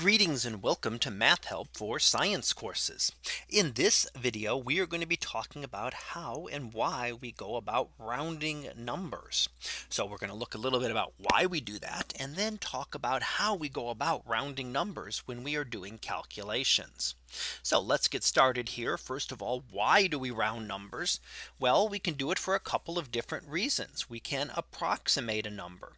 Greetings and welcome to Math Help for Science courses. In this video, we are going to be talking about how and why we go about rounding numbers. So we're going to look a little bit about why we do that and then talk about how we go about rounding numbers when we are doing calculations. So let's get started here. First of all, why do we round numbers? Well, we can do it for a couple of different reasons. We can approximate a number.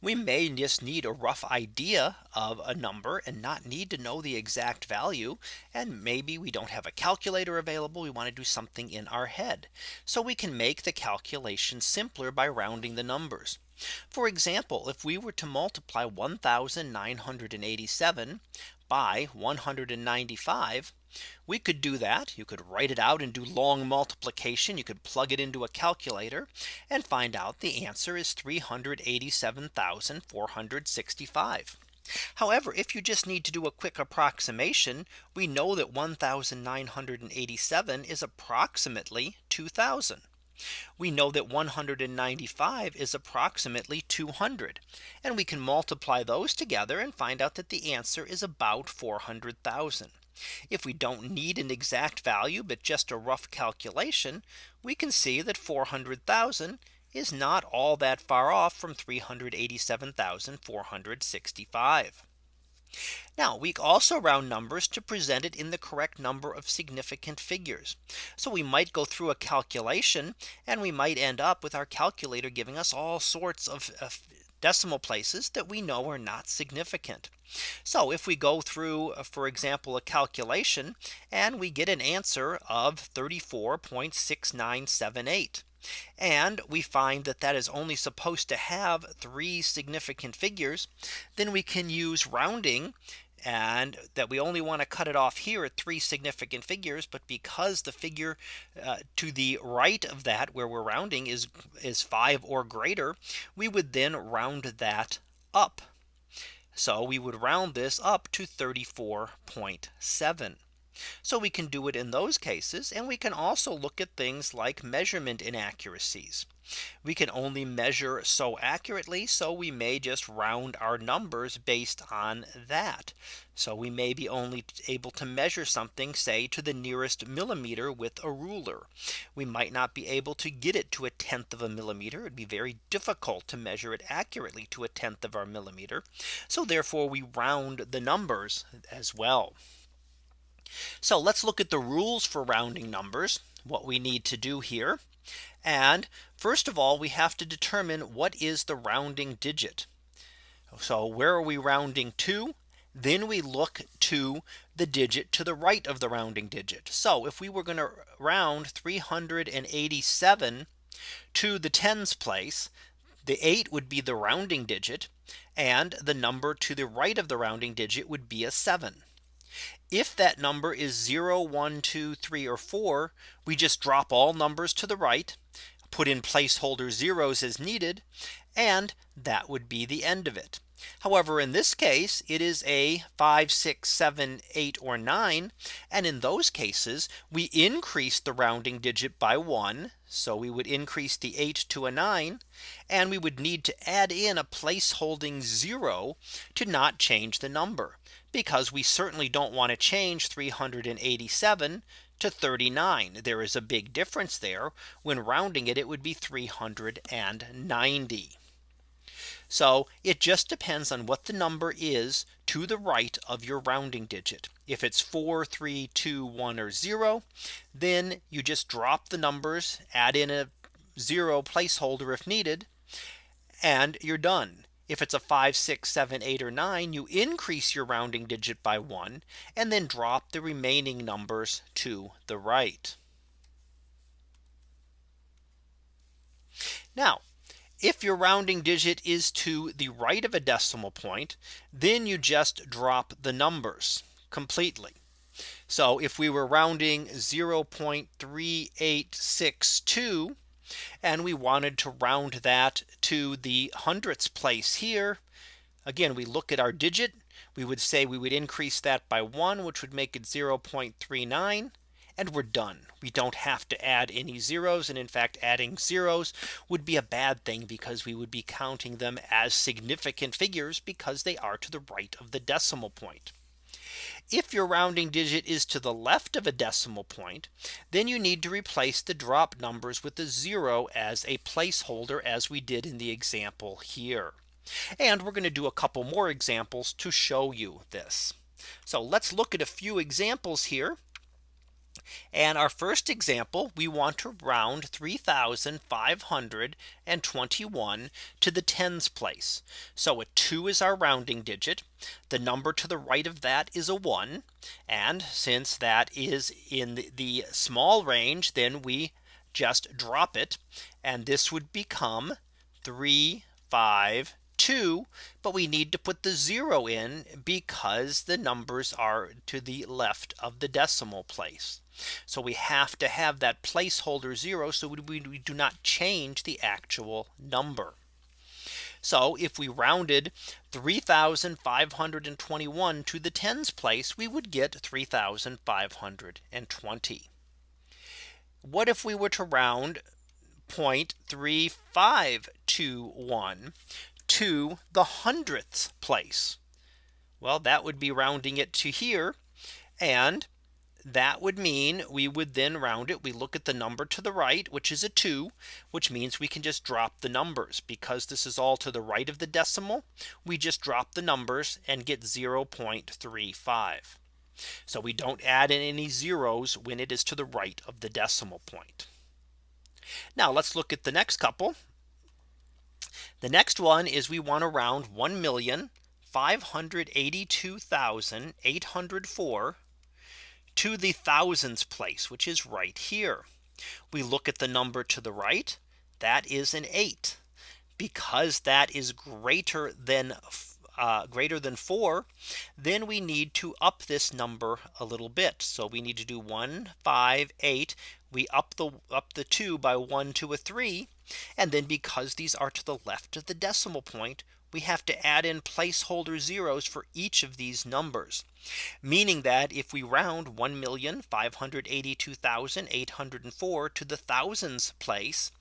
We may just need a rough idea of a number and not need to know the exact value. And maybe we don't have a calculator available. We want to do something in our head. So we can make the calculation simpler by rounding the numbers. For example, if we were to multiply 1987 by 195 we could do that. You could write it out and do long multiplication. You could plug it into a calculator and find out the answer is 387,465 However, if you just need to do a quick approximation, we know that 1987 is approximately 2000. We know that 195 is approximately 200. And we can multiply those together and find out that the answer is about 400,000. If we don't need an exact value, but just a rough calculation, we can see that 400,000 is not all that far off from 387,465. Now we also round numbers to present it in the correct number of significant figures. So we might go through a calculation and we might end up with our calculator giving us all sorts of, of decimal places that we know are not significant. So if we go through, uh, for example, a calculation and we get an answer of 34.6978. And we find that that is only supposed to have three significant figures, then we can use rounding and that we only want to cut it off here at three significant figures. But because the figure uh, to the right of that where we're rounding is is five or greater, we would then round that up. So we would round this up to 34.7. So we can do it in those cases. And we can also look at things like measurement inaccuracies. We can only measure so accurately. So we may just round our numbers based on that. So we may be only able to measure something say to the nearest millimeter with a ruler. We might not be able to get it to a tenth of a millimeter. It'd be very difficult to measure it accurately to a tenth of our millimeter. So therefore we round the numbers as well. So let's look at the rules for rounding numbers, what we need to do here. And first of all, we have to determine what is the rounding digit. So where are we rounding to? Then we look to the digit to the right of the rounding digit. So if we were going to round 387 to the tens place, the 8 would be the rounding digit and the number to the right of the rounding digit would be a 7. If that number is 0, 1, 2, 3, or 4, we just drop all numbers to the right, put in placeholder zeros as needed, and that would be the end of it. However, in this case, it is a 5, 6, 7, 8, or 9. And in those cases, we increase the rounding digit by one. So we would increase the 8 to a 9. And we would need to add in a place holding zero to not change the number because we certainly don't want to change 387 to 39. There is a big difference there. When rounding it, it would be 390. So it just depends on what the number is to the right of your rounding digit. If it's 4, 3, 2, 1, or 0, then you just drop the numbers, add in a zero placeholder if needed, and you're done. If it's a 5, 6, 7, 8, or 9, you increase your rounding digit by one and then drop the remaining numbers to the right. Now, if your rounding digit is to the right of a decimal point, then you just drop the numbers completely. So if we were rounding 0.3862 and we wanted to round that to the hundredths place here. Again, we look at our digit. We would say we would increase that by one, which would make it 0.39 and we're done. We don't have to add any zeros. And in fact, adding zeros would be a bad thing because we would be counting them as significant figures because they are to the right of the decimal point. If your rounding digit is to the left of a decimal point, then you need to replace the drop numbers with the zero as a placeholder as we did in the example here. And we're going to do a couple more examples to show you this. So let's look at a few examples here. And our first example, we want to round 3521 to the tens place. So a two is our rounding digit. The number to the right of that is a one. And since that is in the small range, then we just drop it. And this would become three, five, two, but we need to put the zero in because the numbers are to the left of the decimal place. So we have to have that placeholder zero so we, do not change the actual number. So if we rounded 3521 to the tens place, we would get 3520. What if we were to round 0.3521 to the hundredths place? Well, that would be rounding it to here. And that would mean we would then round it. We look at the number to the right, which is a 2, which means we can just drop the numbers because this is all to the right of the decimal. We just drop the numbers and get 0.35. So we don't add in any zeros when it is to the right of the decimal point. Now let's look at the next couple. The next one is we want to round 1,582,804 to the thousands place, which is right here. We look at the number to the right. That is an 8 because that is greater than uh, greater than 4 then we need to up this number a little bit so we need to do 1 5 8 we up the up the 2 by 1 to a 3 and then because these are to the left of the decimal point we have to add in placeholder zeros for each of these numbers. Meaning that if we round 1,582,804 to the thousands place,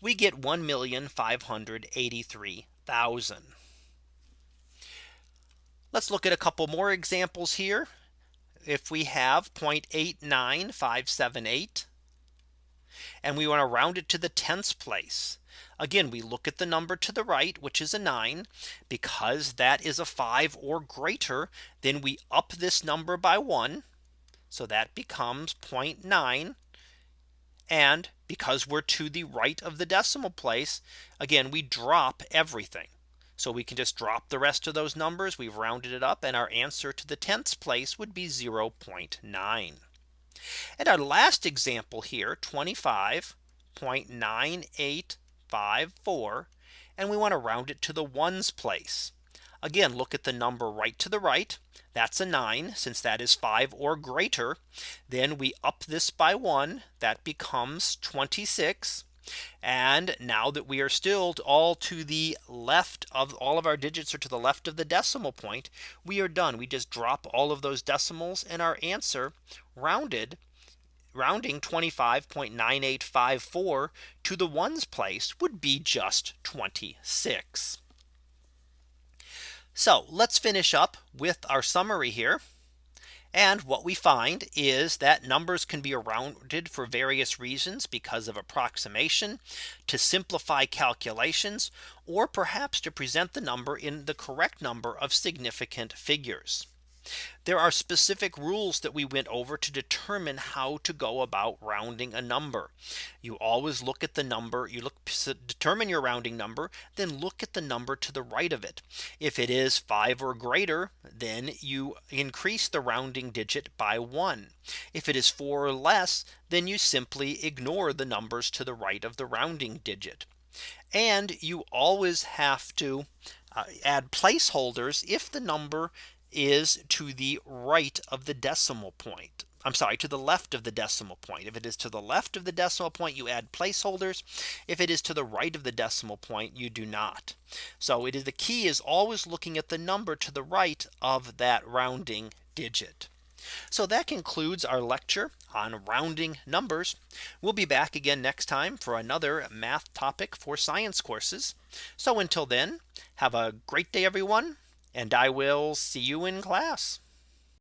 we get 1,583,000. Let's look at a couple more examples here. If we have 0.89578 and we want to round it to the tens place. Again, we look at the number to the right, which is a 9. Because that is a 5 or greater, then we up this number by 1. So that becomes 0.9. And because we're to the right of the decimal place, again, we drop everything. So we can just drop the rest of those numbers. We've rounded it up and our answer to the tenths place would be 0.9. And our last example here 25.9854 and we want to round it to the ones place. Again, look at the number right to the right. That's a 9 since that is 5 or greater. Then we up this by 1 that becomes 26. And now that we are still all to the left of all of our digits are to the left of the decimal point, we are done. We just drop all of those decimals and our answer rounded rounding 25.9854 to the ones place would be just 26. So let's finish up with our summary here. And what we find is that numbers can be rounded for various reasons because of approximation to simplify calculations or perhaps to present the number in the correct number of significant figures. There are specific rules that we went over to determine how to go about rounding a number. You always look at the number you look determine your rounding number then look at the number to the right of it. If it is five or greater then you increase the rounding digit by one. If it is four or less then you simply ignore the numbers to the right of the rounding digit. And you always have to uh, add placeholders if the number is to the right of the decimal point. I'm sorry to the left of the decimal point. If it is to the left of the decimal point, you add placeholders. If it is to the right of the decimal point, you do not. So it is the key is always looking at the number to the right of that rounding digit. So that concludes our lecture on rounding numbers. We'll be back again next time for another math topic for science courses. So until then, have a great day, everyone and I will see you in class.